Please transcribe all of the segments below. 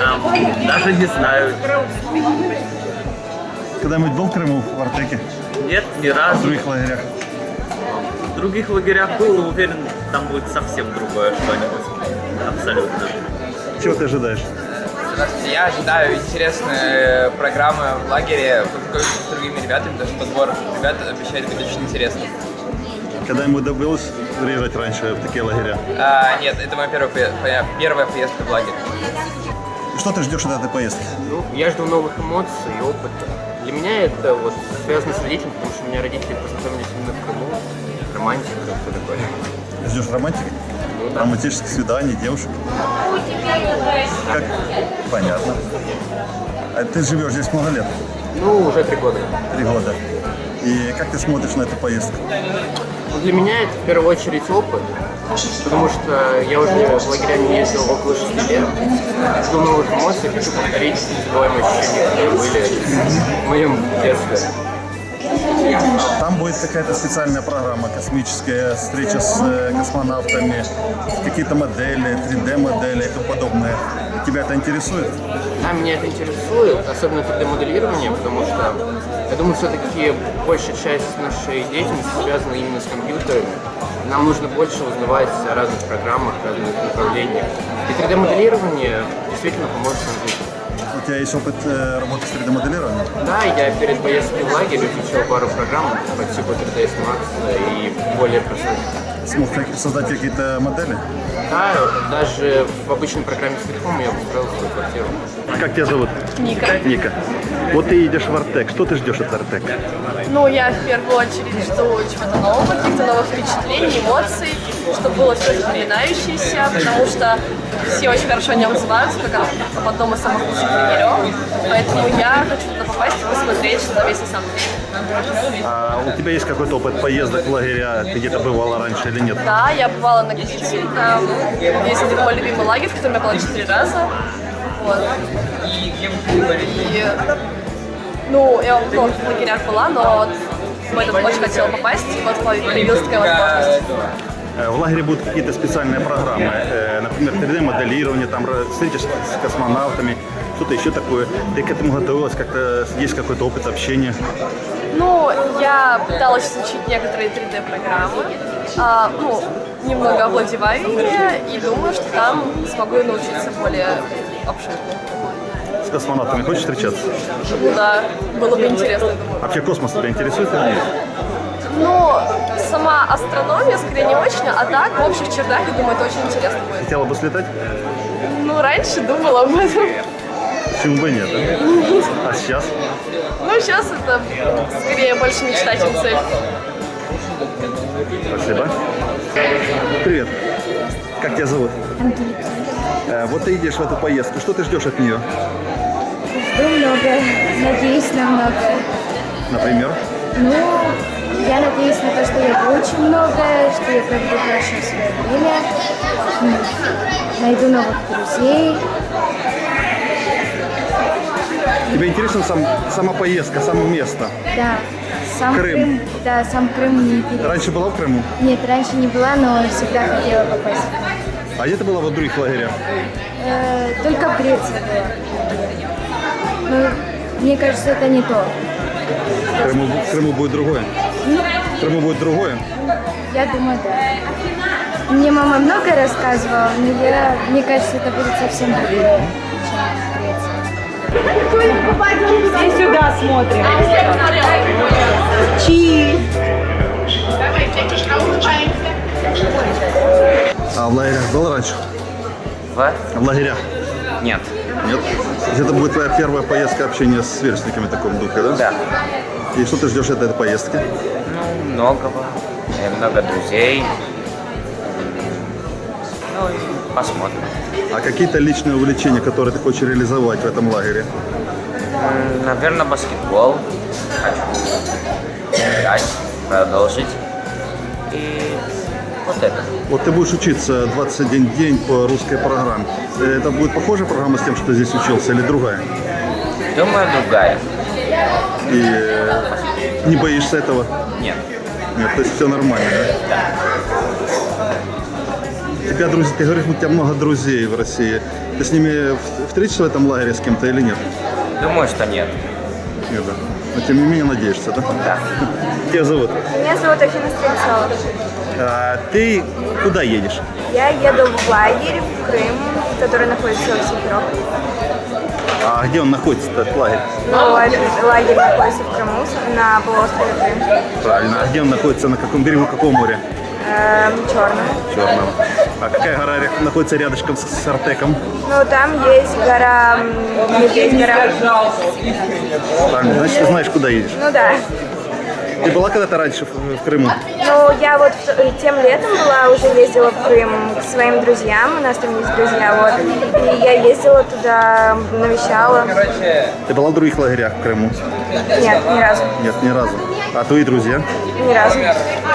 Эм, даже не знаю. Когда-нибудь был в Крыму, в Артеке? Нет, ни В разу. других лагерях? В других лагерях был, но уверен, там будет совсем другое что-нибудь. Абсолютно. Чего ты ожидаешь? Здравствуйте, я ожидаю интересные программы в лагере, познакомиться с другими ребятами, что подбор ребят обещает быть очень интересным. Когда-нибудь довелось приезжать раньше в такие лагеря? А, нет, это моя первая, первая поездка в лагерь. Что ты ждешь от этой поездки? Ну, я жду новых эмоций и опыта. Для меня это вот связано с родителями, потому что у меня родители познакомились именно в Крыму. Романтика, все такое. Ждешь романтики? Романтических свиданий, девушек? Как? Понятно. А ты живешь здесь много лет? Ну, уже три года. Три года. И как ты смотришь на эту поездку? Для меня это в первую очередь опыт, потому что я уже в лагеря не ездил около 6 лет. Жду новых эмоций, хочу повторить незабываемые ощущения, которые были в моем детстве. Будет какая-то специальная программа космическая, встреча с э, космонавтами, какие-то модели, 3D-модели и тому подобное. Тебя это интересует? Да, меня это интересует, особенно 3D-моделирование, потому что я думаю, все-таки большая часть нашей деятельности связана именно с компьютерами. Нам нужно больше узнавать о разных программах, разных направлениях. И 3D-моделирование действительно поможет нам жить. У тебя есть опыт э, работы с 3D-моделированием? Да, я перед поездкой в лагерь изучил пару программ по типу 3ds Max и более простых. Смог как- создать какие-то модели? Да, даже в обычной программе с Bitcom я построил свою квартиру. Как тебя зовут? Ника. Ника. Вот ты едешь в Артек. Что ты ждешь от Артека? Ну, я в первую очередь жду чего-то нового, каких-то новых впечатлений, эмоций, чтобы было все запоминающееся, потому что все очень хорошо о нем отзываются, как об одном из самых лучших тренеров. Поэтому я хочу туда попасть и посмотреть, что там есть на самом деле. А у тебя есть какой-то опыт поездок в лагеря? Ты где-то бывала раньше или нет? Да, я бывала на Гвите, там есть один мой любимый лагерь, в котором я была четыре раза. Вот. И, ну, я в многих лагерях была, но вот в этот очень хотела попасть, и вот появилась такая возможность. В лагере будут какие-то специальные программы, например, 3D-моделирование, там встреча с космонавтами, что-то еще такое. Ты к этому готовилась, как-то есть какой-то опыт общения? Ну, я пыталась изучить некоторые 3D-программы, а, ну, немного овладеваю ими, и думаю, что там смогу научиться более обширно. С космонавтами хочешь встречаться? Да, было бы интересно, думаю. Вообще космос тебя интересует или нет? Сама астрономия скорее не очень, а так, в общих чертах, я думаю, это очень интересно будет. Хотела бы слетать? Ну, раньше думала об этом. Почему бы нет, да? А сейчас? Ну, сейчас это скорее больше мечта, чем цель. Спасибо. Привет. Как тебя зовут? Ангелина. Вот ты едешь в эту поездку. Что ты ждешь от нее? Жду много, надеюсь на многое. Например? Ну, я надеюсь на то, что я выучу многое, что я проведу хорошо свое время, найду новых друзей. Тебе интересна сам, сама поездка, само место? Да, сам Крым. Крым. Да, сам Крым мне интересен. Раньше была в Крыму? Нет, раньше не была, но всегда хотела попасть. А где ты была в других лагерях? Э, только в Греции была. Ну, мне кажется, это не то. Крыму, Крыму будет другое? Крыму будет другое? Я думаю, да. Мне мама много рассказывала, но я, мне кажется, это будет совсем другое. Все сюда смотрим. Чи. А в лагерях был раньше? В? В лагерях? Нет. Нет? Это будет твоя первая поездка общения с сверстниками в таком духе, да? Да. И что ты ждешь от этой поездки? Ну, многого. И много друзей. Ну и посмотрим. А какие-то личные увлечения, которые ты хочешь реализовать в этом лагере? Наверное, баскетбол. Хочу играть, продолжить. И вот это. Вот ты будешь учиться 21 день по русской программе. Э, Это будет похожая программа с тем, что ты здесь учился, или другая? Думаю, другая. И э, не боишься этого? Нет. Нет, то есть все нормально, да? Тебя друзья, ты говоришь, у тебя много друзей в России. Ты с ними встретишься в этом лагере с кем-то или нет? Думаю, что нет. Нет, да. Но тем не менее надеешься, да? Да. Тебя зовут? Меня зовут Афина Стрельцова. А, ты куда едешь? Я еду в лагерь в Крым, который находится в Симферополе. А где он находится, этот лагерь? Ну, этот лагерь находится в Крыму, на полуострове Крым, Правильно. А где он находится? На каком берегу какого моря? эм, черном. Черном. А какая гора находится рядышком с, с Артеком? Ну, там есть гора, Медведь гора. Правильно. Значит, ты знаешь, куда едешь. Ну да. Ты была когда-то раньше в, в Крыму? Ну, я вот тем летом была, уже ездила в Крым к своим друзьям, у нас там есть друзья, вот. И я ездила туда, навещала. Ты была в других лагерях в Крыму? Нет, ни разу. Нет, ни разу. А твои друзья? Ни разу.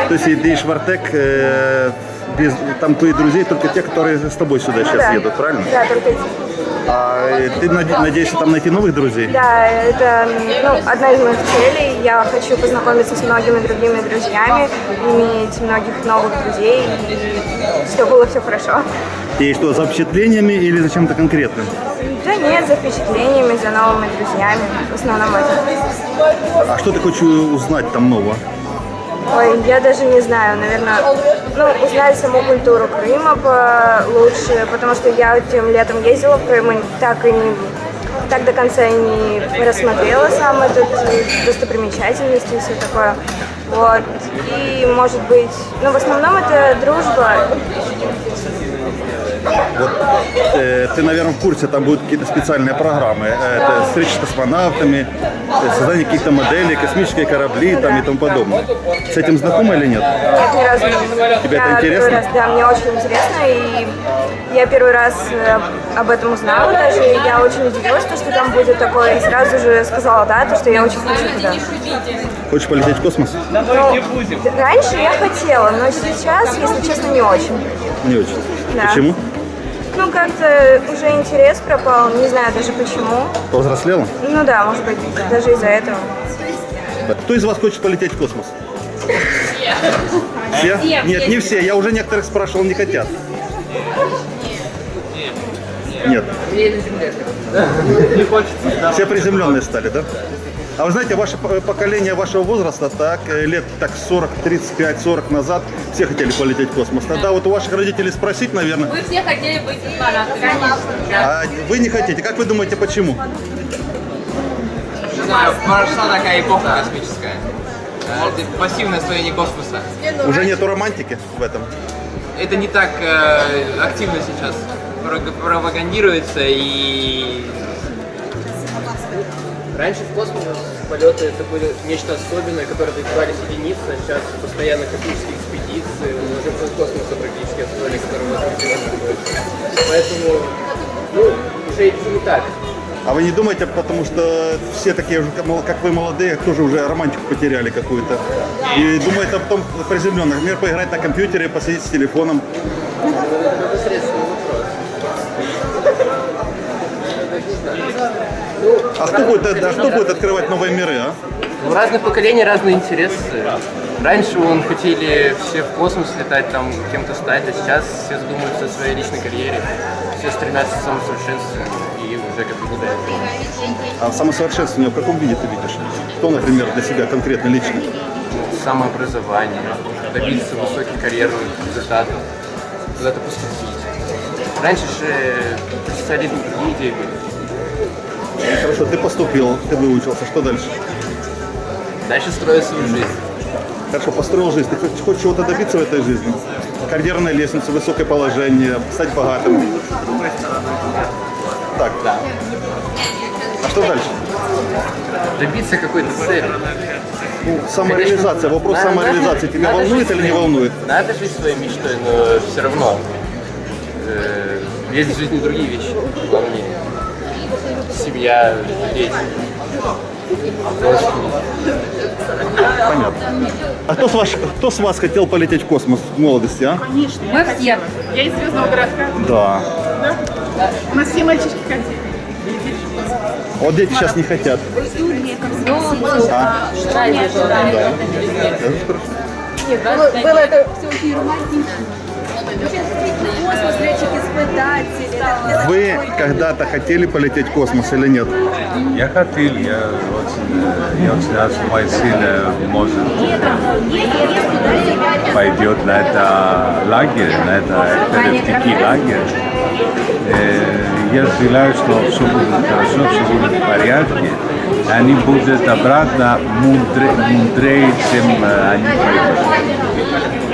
То есть ты в Артек, э, без, там твои друзья только те, которые с тобой сюда сейчас да. едут, правильно? Да, только эти. А э, ты наде- надеешься там найти новых друзей? Да, это ну, одна из моих целей. Я хочу познакомиться с многими другими друзьями, иметь многих новых друзей, и чтобы было все хорошо. И что, за впечатлениями или за чем-то конкретным? Да нет, за впечатлениями, за новыми друзьями. В основном это. А что ты хочешь узнать там нового? Ой, я даже не знаю, наверное, ну, узнать саму культуру Крыма лучше, потому что я этим летом ездила в Крым и так и не так до конца и не рассмотрела сам этот э, достопримечательности и все такое. Вот. И, может быть, ну, в основном это дружба. Вот, э, ты, наверное, в курсе, там будут какие-то специальные программы. Э, Это встречи с космонавтами, э, создание каких-то моделей, космические корабли там, и тому подобное. С этим знакома или нет? Нет, ни разу не Тебе Я это интересно? раз, да, мне очень интересно, и я первый раз э, об этом узнала даже, и я очень удивилась, то, что там будет такое, и сразу же сказала, да, то, что я очень хочу туда. Хочешь полететь в космос? Ну, раньше я хотела, но сейчас, если честно, не очень. Не очень. Да. Почему? Ну, как-то уже интерес пропал, не знаю даже почему. Повзрослела? Ну да, может быть, даже из-за этого. Кто из вас хочет полететь в космос? Все? Нет, не все. Я уже некоторых спрашивал, не хотят. Нет. Все приземленные стали, да? А вы знаете, ваше поколение вашего возраста, так, э, лет так 40, 35, 40 назад, все хотели полететь в космос. Тогда вот у ваших родителей спросить, наверное, Мы все хотели быть космонавтами, конечно. а вы не хотите. Как вы думаете, почему? Не знаю, прошла такая эпоха космическая. Это пассивное освоение космоса. Уже нету романтики в этом? Это не так э, активно сейчас пропагандируется и Раньше в космос полеты это были нечто особенное, которое добивались единицы, а сейчас постоянно космические экспедиции, мы уже пол космоса практически освоили, находится. Поэтому, ну, уже это не так. А вы не думаете, потому что все такие уже, как вы молодые, тоже уже романтику потеряли какую-то. И думаете о том приземленных. Например, поиграть на компьютере, посидеть с телефоном. Непосредственный А кто будет, а кто будет открывать новые миры, а? У разных поколений разные интересы. Раньше вон хотели все в космос летать, там кем-то стать, а сейчас все задумываются о своей личной карьере. Все стремятся к самосовершенствованию и уже как бы до. А самосовершенствование в каком виде ты видишь? Что, например, для себя конкретно лично? самообразование, добиться высоких карьерных результатов, куда-то поступить. Раньше же социализм другие идеи были. Хорошо, ты поступил, ты выучился, что дальше? Дальше строить свою жизнь. Хорошо, построил жизнь. Ты хочешь, хочешь чего-то добиться в этой жизни? Карьерная лестница, высокое положение, стать богатым. Так. Да. А что дальше? Добиться какой-то цели. Ну, самореализация. Вопрос Надо- самореализации надо- тебя надо волнует или не волнует? Надо жить своей мечтой, но все равно э, есть в жизни другие вещи главнее. Семья, дети. Понятно. А кто с, ваш, кто с вас хотел полететь в космос в молодости, а? Мы все. Я из Звездного городка. Да. У нас все мальчишки хотели. Вот дети сейчас не хотят. А? Было, было это все очень романтично. Космос, летчик-испытатель. Вы когда-то хотели полететь в космос или нет? Я хотел, я очень, я очень рад, что моя сына может пойдет на это лагерь, на это перевтеки лагерь. Э, Я желаю, что все будет хорошо, все будет в порядке. Они будут обратно мудре, мудрее, чем э, они пойдут.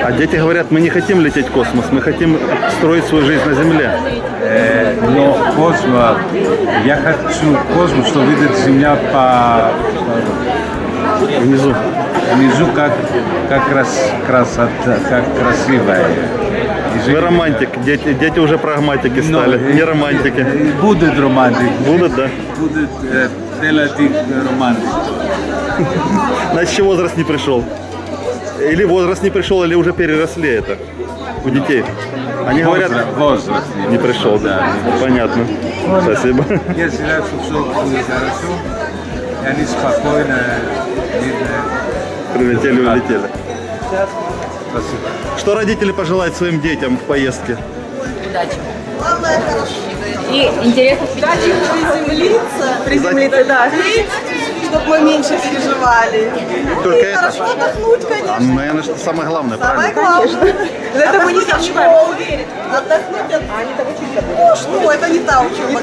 А дети говорят, мы не хотим лететь в космос, мы хотим строить свою жизнь на Земле. Э, Но космос, я хочу космос, что видит Земля по, Внизу. внизу, как, как крас, красота, как красивая. Вы романтик, дети, дети уже прагматики Но, стали, э, не романтики. Будут романтики. Будут, да? Будут э, делать их романтики. Значит, возраст не пришел. Или возраст не пришел, или уже переросли это у детей. Они говорят, Возраст, возраст не пришел, да. Понятно. Спасибо. Я желаю, что все будет хорошо. И они спокойно. Прилетели, улетели. Спасибо. Что родители пожелают своим детям в поездке? И интересно Приземлиться, приземлиться, да. Чтобы мы меньше переживали. Только И это? хорошо отдохнуть, конечно. А, наверное, что самое главное, Самое правильно? главное. Это мы не сомневаемся. Отдохнуть от... А они там учиться Ну что, это не та учеба.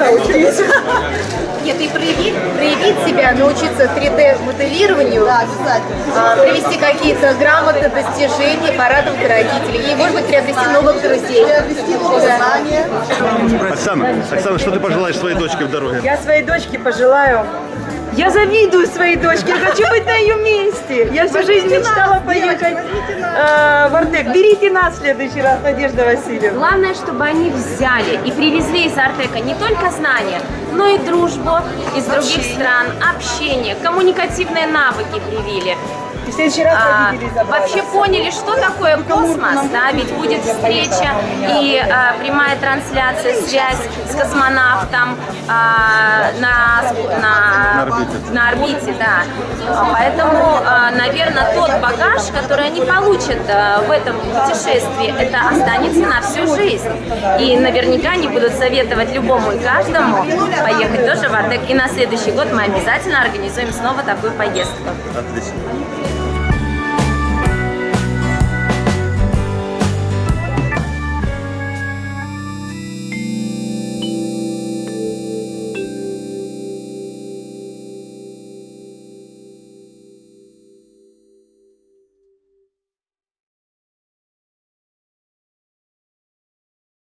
Нет, и проявить, проявить себя, научиться 3D-моделированию, Да, обязательно. а, привести какие-то грамоты, достижения, порадовать родителей. И, может быть, приобрести новых друзей. Приобрести новые знания. Оксана, Оксана, что ты пожелаешь своей дочке в дороге? Я своей дочке пожелаю. Я завидую своей дочке, я хочу быть на ее месте. Я всю жизнь мечтала поехать э, в Артек. Берите нас в следующий раз, Надежда Васильевна. Главное, чтобы они взяли и привезли из Артека не только знания, но и дружбу из других стран, общение, коммуникативные навыки привили. В следующий раз А, вообще поняли, что такое космос, да, ведь будет встреча и а, прямая трансляция, связь с космонавтом а, на, на, На орбите. на орбите, да. А, Поэтому, наверное, тот багаж, который они получат а, в этом путешествии, это останется на всю жизнь. И наверняка они будут советовать любому и каждому поехать тоже в Артек. И на следующий год мы обязательно организуем снова такую поездку. Отлично.